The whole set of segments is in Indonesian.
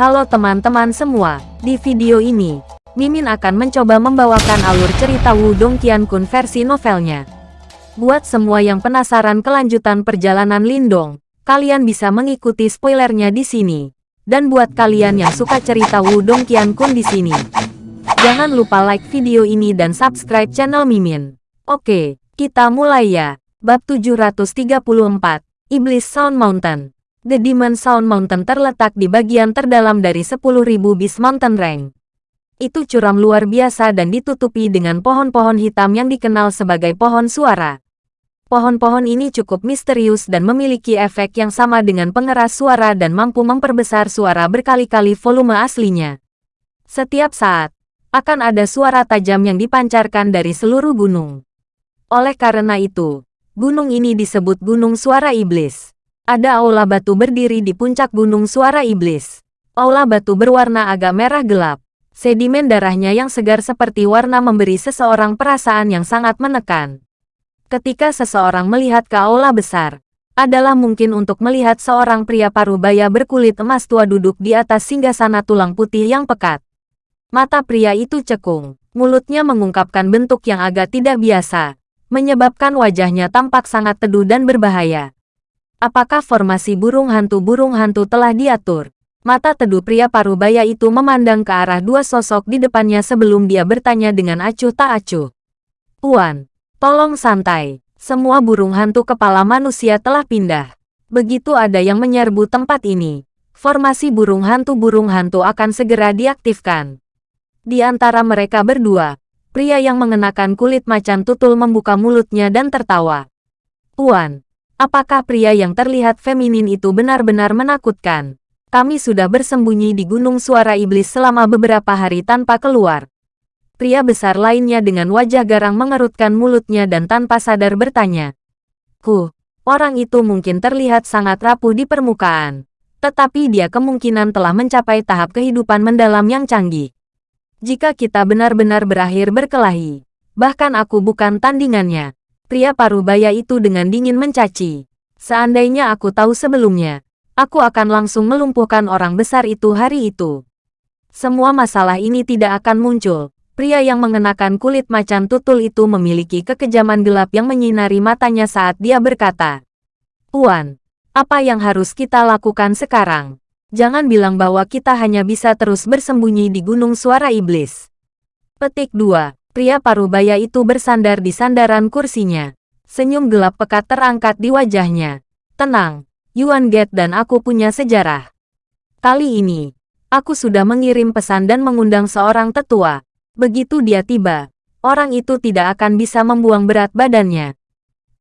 Halo teman-teman semua, di video ini, Mimin akan mencoba membawakan alur cerita Wudong Qiankun versi novelnya. Buat semua yang penasaran kelanjutan perjalanan Lindong, kalian bisa mengikuti spoilernya di sini. Dan buat kalian yang suka cerita Wudong Qiankun di sini, jangan lupa like video ini dan subscribe channel Mimin. Oke, kita mulai ya. Bab 734, Iblis Sound Mountain. The Demon Sound Mountain terletak di bagian terdalam dari 10.000 Beast Mountain Range. Itu curam luar biasa dan ditutupi dengan pohon-pohon hitam yang dikenal sebagai pohon suara. Pohon-pohon ini cukup misterius dan memiliki efek yang sama dengan pengeras suara dan mampu memperbesar suara berkali-kali volume aslinya. Setiap saat, akan ada suara tajam yang dipancarkan dari seluruh gunung. Oleh karena itu, gunung ini disebut Gunung Suara Iblis. Ada aula batu berdiri di puncak gunung suara iblis. Aula batu berwarna agak merah gelap. Sedimen darahnya yang segar seperti warna memberi seseorang perasaan yang sangat menekan. Ketika seseorang melihat ke aula besar, adalah mungkin untuk melihat seorang pria parubaya berkulit emas tua duduk di atas singgasana tulang putih yang pekat. Mata pria itu cekung, mulutnya mengungkapkan bentuk yang agak tidak biasa, menyebabkan wajahnya tampak sangat teduh dan berbahaya. Apakah formasi burung hantu-burung hantu telah diatur? Mata teduh pria parubaya itu memandang ke arah dua sosok di depannya sebelum dia bertanya dengan acuh tak acuh. Puan, tolong santai. Semua burung hantu kepala manusia telah pindah. Begitu ada yang menyerbu tempat ini, formasi burung hantu-burung hantu akan segera diaktifkan. Di antara mereka berdua, pria yang mengenakan kulit macan tutul membuka mulutnya dan tertawa. Puan, Apakah pria yang terlihat feminin itu benar-benar menakutkan? Kami sudah bersembunyi di Gunung Suara Iblis selama beberapa hari tanpa keluar. Pria besar lainnya dengan wajah garang mengerutkan mulutnya dan tanpa sadar bertanya. Huh, orang itu mungkin terlihat sangat rapuh di permukaan. Tetapi dia kemungkinan telah mencapai tahap kehidupan mendalam yang canggih. Jika kita benar-benar berakhir berkelahi, bahkan aku bukan tandingannya. Pria parubaya itu dengan dingin mencaci. Seandainya aku tahu sebelumnya, aku akan langsung melumpuhkan orang besar itu hari itu. Semua masalah ini tidak akan muncul. Pria yang mengenakan kulit macan tutul itu memiliki kekejaman gelap yang menyinari matanya saat dia berkata, Puan, apa yang harus kita lakukan sekarang? Jangan bilang bahwa kita hanya bisa terus bersembunyi di Gunung Suara Iblis. Petik 2. Pria parubaya itu bersandar di sandaran kursinya. Senyum gelap pekat terangkat di wajahnya. Tenang, Yuan Get dan aku punya sejarah. Kali ini, aku sudah mengirim pesan dan mengundang seorang tetua. Begitu dia tiba, orang itu tidak akan bisa membuang berat badannya.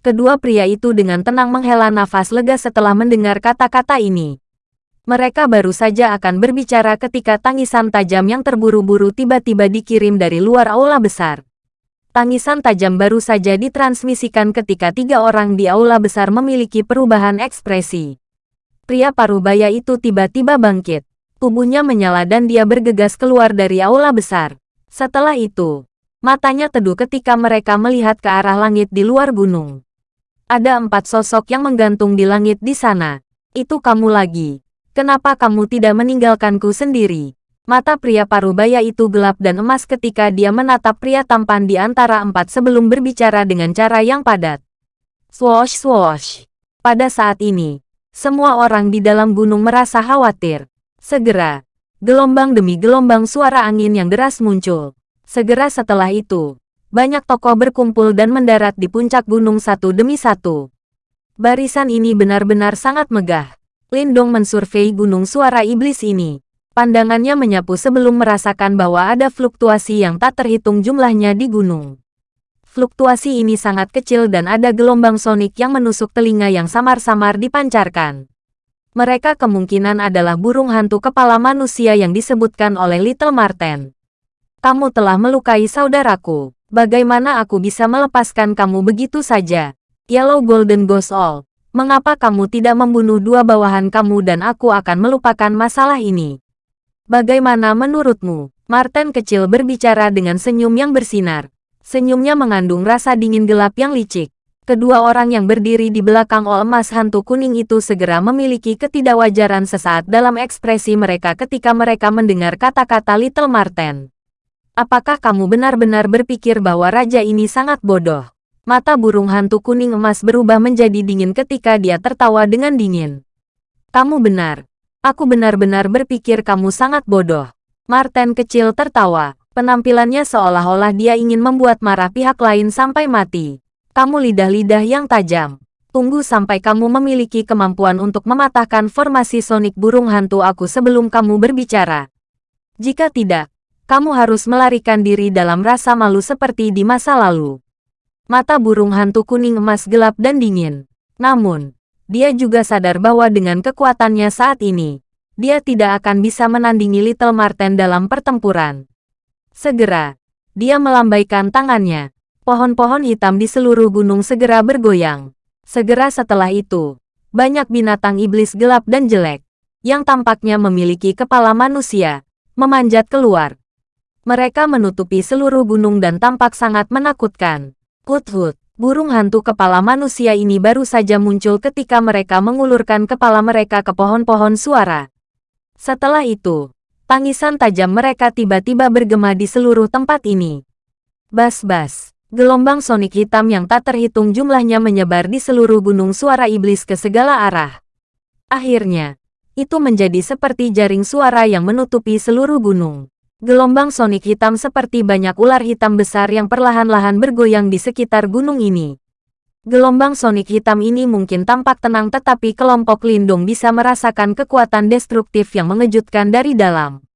Kedua pria itu dengan tenang menghela nafas lega setelah mendengar kata-kata ini. Mereka baru saja akan berbicara ketika tangisan tajam yang terburu-buru tiba-tiba dikirim dari luar aula besar. Tangisan tajam baru saja ditransmisikan ketika tiga orang di aula besar memiliki perubahan ekspresi. Pria parubaya itu tiba-tiba bangkit. Tubuhnya menyala dan dia bergegas keluar dari aula besar. Setelah itu, matanya teduh ketika mereka melihat ke arah langit di luar gunung. Ada empat sosok yang menggantung di langit di sana. Itu kamu lagi. Kenapa kamu tidak meninggalkanku sendiri? Mata pria parubaya itu gelap dan emas ketika dia menatap pria tampan di antara empat sebelum berbicara dengan cara yang padat. Swosh swosh. Pada saat ini, semua orang di dalam gunung merasa khawatir. Segera, gelombang demi gelombang suara angin yang deras muncul. Segera setelah itu, banyak tokoh berkumpul dan mendarat di puncak gunung satu demi satu. Barisan ini benar-benar sangat megah. Lindong mensurvei gunung suara iblis ini. Pandangannya menyapu sebelum merasakan bahwa ada fluktuasi yang tak terhitung jumlahnya di gunung. Fluktuasi ini sangat kecil dan ada gelombang sonik yang menusuk telinga yang samar-samar dipancarkan. Mereka kemungkinan adalah burung hantu kepala manusia yang disebutkan oleh Little Marten. Kamu telah melukai saudaraku. Bagaimana aku bisa melepaskan kamu begitu saja? Yellow Golden Ghost All. Mengapa kamu tidak membunuh dua bawahan kamu dan aku akan melupakan masalah ini? Bagaimana menurutmu? Martin kecil berbicara dengan senyum yang bersinar. Senyumnya mengandung rasa dingin gelap yang licik. Kedua orang yang berdiri di belakang ol emas hantu kuning itu segera memiliki ketidakwajaran sesaat dalam ekspresi mereka ketika mereka mendengar kata-kata Little Marten. Apakah kamu benar-benar berpikir bahwa raja ini sangat bodoh? Mata burung hantu kuning emas berubah menjadi dingin ketika dia tertawa dengan dingin. Kamu benar. Aku benar-benar berpikir kamu sangat bodoh. Marten kecil tertawa. Penampilannya seolah-olah dia ingin membuat marah pihak lain sampai mati. Kamu lidah-lidah yang tajam. Tunggu sampai kamu memiliki kemampuan untuk mematahkan formasi sonik burung hantu aku sebelum kamu berbicara. Jika tidak, kamu harus melarikan diri dalam rasa malu seperti di masa lalu. Mata burung hantu kuning emas gelap dan dingin. Namun, dia juga sadar bahwa dengan kekuatannya saat ini, dia tidak akan bisa menandingi Little Marten dalam pertempuran. Segera, dia melambaikan tangannya, Pohon-pohon hitam di seluruh gunung segera bergoyang. Segera setelah itu, banyak binatang iblis gelap dan jelek, yang tampaknya memiliki kepala manusia, memanjat keluar. Mereka menutupi seluruh gunung dan tampak sangat menakutkan. Hut-hut, burung hantu kepala manusia ini baru saja muncul ketika mereka mengulurkan kepala mereka ke pohon-pohon suara. Setelah itu, tangisan tajam mereka tiba-tiba bergema di seluruh tempat ini. Bas-bas. Gelombang sonik hitam yang tak terhitung jumlahnya menyebar di seluruh gunung suara iblis ke segala arah. Akhirnya, itu menjadi seperti jaring suara yang menutupi seluruh gunung. Gelombang sonik hitam seperti banyak ular hitam besar yang perlahan-lahan bergoyang di sekitar gunung ini. Gelombang sonik hitam ini mungkin tampak tenang tetapi kelompok lindung bisa merasakan kekuatan destruktif yang mengejutkan dari dalam.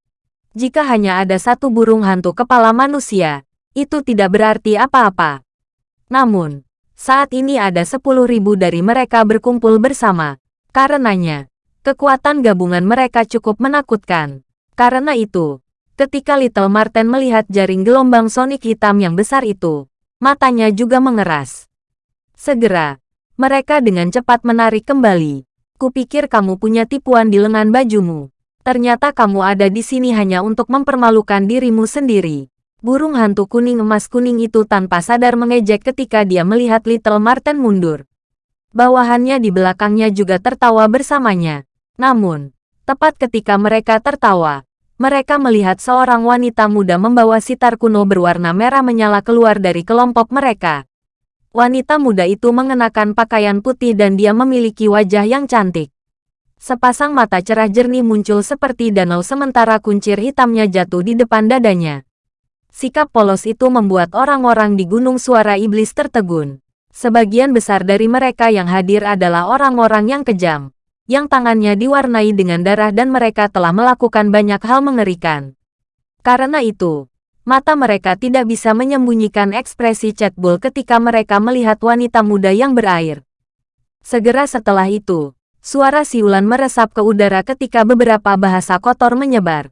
Jika hanya ada satu burung hantu kepala manusia, itu tidak berarti apa-apa. Namun, saat ini ada sepuluh ribu dari mereka berkumpul bersama. Karenanya, kekuatan gabungan mereka cukup menakutkan. Karena itu, ketika Little Marten melihat jaring gelombang sonik hitam yang besar itu, matanya juga mengeras. Segera, mereka dengan cepat menarik kembali. Kupikir kamu punya tipuan di lengan bajumu. Ternyata kamu ada di sini hanya untuk mempermalukan dirimu sendiri. Burung hantu kuning emas kuning itu tanpa sadar mengejek ketika dia melihat Little Marten mundur. Bawahannya di belakangnya juga tertawa bersamanya. Namun, tepat ketika mereka tertawa, mereka melihat seorang wanita muda membawa sitar kuno berwarna merah menyala keluar dari kelompok mereka. Wanita muda itu mengenakan pakaian putih dan dia memiliki wajah yang cantik. Sepasang mata cerah jernih muncul seperti danau sementara kuncir hitamnya jatuh di depan dadanya. Sikap polos itu membuat orang-orang di Gunung Suara Iblis tertegun. Sebagian besar dari mereka yang hadir adalah orang-orang yang kejam, yang tangannya diwarnai dengan darah dan mereka telah melakukan banyak hal mengerikan. Karena itu, mata mereka tidak bisa menyembunyikan ekspresi Chatbull ketika mereka melihat wanita muda yang berair. Segera setelah itu, suara siulan meresap ke udara ketika beberapa bahasa kotor menyebar.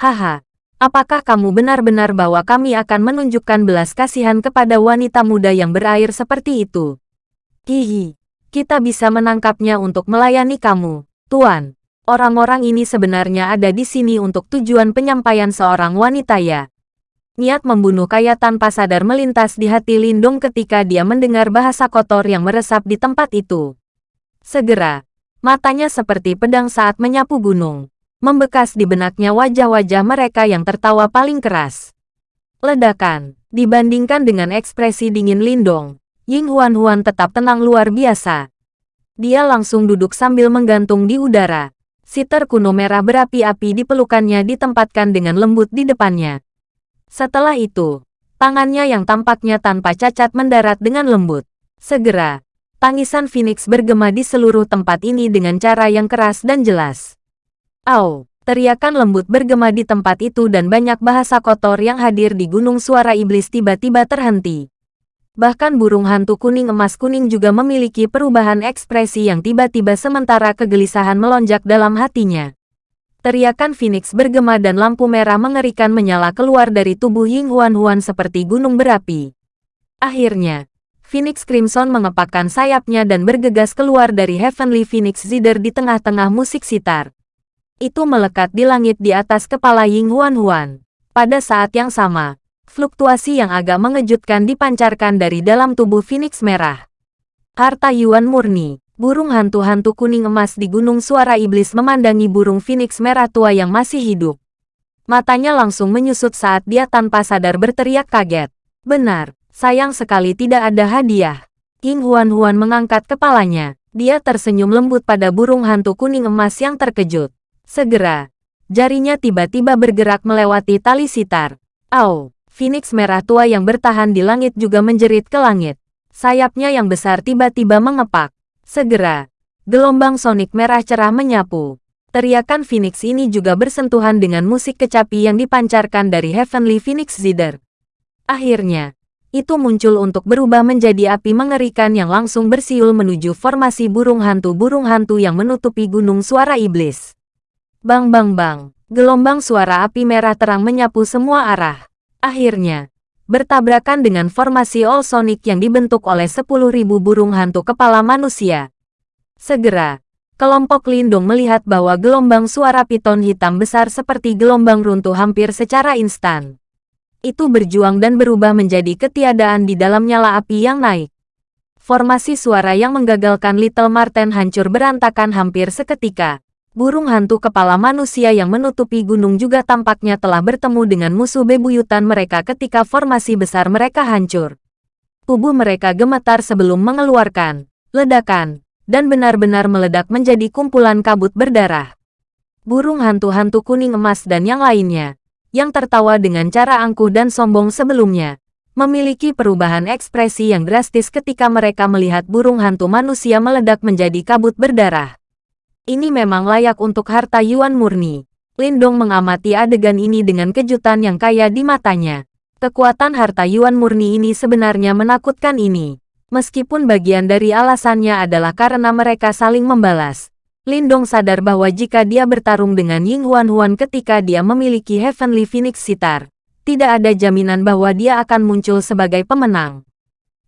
Haha, Apakah kamu benar-benar bahwa kami akan menunjukkan belas kasihan kepada wanita muda yang berair seperti itu? Hihi, kita bisa menangkapnya untuk melayani kamu, Tuan. Orang-orang ini sebenarnya ada di sini untuk tujuan penyampaian seorang wanita ya. Niat membunuh kaya tanpa sadar melintas di hati Lindung ketika dia mendengar bahasa kotor yang meresap di tempat itu. Segera, matanya seperti pedang saat menyapu gunung membekas di benaknya wajah-wajah mereka yang tertawa paling keras. Ledakan, dibandingkan dengan ekspresi dingin Lindong, Ying Huan-Huan tetap tenang luar biasa. Dia langsung duduk sambil menggantung di udara. Siter kuno merah berapi-api di pelukannya ditempatkan dengan lembut di depannya. Setelah itu, tangannya yang tampaknya tanpa cacat mendarat dengan lembut. Segera, tangisan Phoenix bergema di seluruh tempat ini dengan cara yang keras dan jelas. Au! Teriakan lembut bergema di tempat itu dan banyak bahasa kotor yang hadir di Gunung Suara Iblis tiba-tiba terhenti. Bahkan burung hantu kuning emas kuning juga memiliki perubahan ekspresi yang tiba-tiba sementara kegelisahan melonjak dalam hatinya. Teriakan Phoenix bergema dan lampu merah mengerikan menyala keluar dari tubuh Ying Huan Huan seperti gunung berapi. Akhirnya, Phoenix Crimson mengepakkan sayapnya dan bergegas keluar dari Heavenly Phoenix Zider di tengah-tengah musik sitar itu melekat di langit di atas kepala Ying Huan Huan. Pada saat yang sama, fluktuasi yang agak mengejutkan dipancarkan dari dalam tubuh Phoenix Merah. Harta Yuan murni. Burung hantu-hantu kuning emas di Gunung Suara Iblis memandangi burung phoenix merah tua yang masih hidup. Matanya langsung menyusut saat dia tanpa sadar berteriak kaget. Benar, sayang sekali tidak ada hadiah. King Huan-Huan mengangkat kepalanya. Dia tersenyum lembut pada burung hantu kuning emas yang terkejut. Segera, jarinya tiba-tiba bergerak melewati tali sitar. Au, Phoenix merah tua yang bertahan di langit juga menjerit ke langit. Sayapnya yang besar tiba-tiba mengepak. Segera, gelombang sonik merah cerah menyapu. Teriakan Phoenix ini juga bersentuhan dengan musik kecapi yang dipancarkan dari Heavenly Phoenix Zither. Akhirnya, itu muncul untuk berubah menjadi api mengerikan yang langsung bersiul menuju formasi burung hantu-burung hantu yang menutupi gunung suara iblis. Bang bang bang, gelombang suara api merah terang menyapu semua arah. Akhirnya, bertabrakan dengan formasi All Sonic yang dibentuk oleh 10.000 burung hantu kepala manusia. Segera, kelompok Lindung melihat bahwa gelombang suara piton hitam besar seperti gelombang runtuh hampir secara instan. Itu berjuang dan berubah menjadi ketiadaan di dalam nyala api yang naik. Formasi suara yang menggagalkan Little Marten hancur berantakan hampir seketika. Burung hantu kepala manusia yang menutupi gunung juga tampaknya telah bertemu dengan musuh bebuyutan mereka ketika formasi besar mereka hancur. Tubuh mereka gemetar sebelum mengeluarkan ledakan, dan benar-benar meledak menjadi kumpulan kabut berdarah. Burung hantu-hantu kuning emas dan yang lainnya, yang tertawa dengan cara angkuh dan sombong sebelumnya, memiliki perubahan ekspresi yang drastis ketika mereka melihat burung hantu manusia meledak menjadi kabut berdarah. Ini memang layak untuk harta Yuan murni. Lindong mengamati adegan ini dengan kejutan yang kaya di matanya. Kekuatan harta Yuan murni ini sebenarnya menakutkan ini. Meskipun bagian dari alasannya adalah karena mereka saling membalas. Lindong sadar bahwa jika dia bertarung dengan Ying Huan Huan ketika dia memiliki Heavenly Phoenix Sitar, tidak ada jaminan bahwa dia akan muncul sebagai pemenang.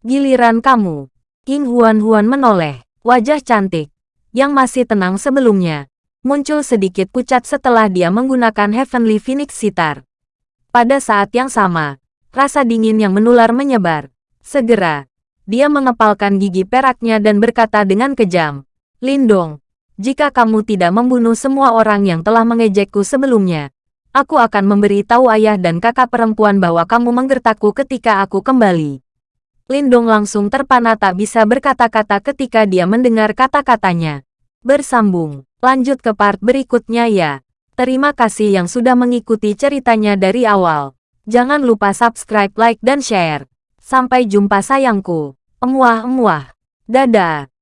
Giliran kamu. Ying Huan Huan menoleh, wajah cantik, yang masih tenang sebelumnya, muncul sedikit pucat setelah dia menggunakan Heavenly Phoenix Sitar. Pada saat yang sama, rasa dingin yang menular menyebar. Segera, dia mengepalkan gigi peraknya dan berkata dengan kejam, Lindong, jika kamu tidak membunuh semua orang yang telah mengejekku sebelumnya, aku akan memberi tahu ayah dan kakak perempuan bahwa kamu menggertakku ketika aku kembali. Lindong langsung terpana tak bisa berkata-kata ketika dia mendengar kata-katanya. Bersambung, lanjut ke part berikutnya ya. Terima kasih yang sudah mengikuti ceritanya dari awal. Jangan lupa subscribe, like, dan share. Sampai jumpa sayangku. Emuah-emuah. Dadah.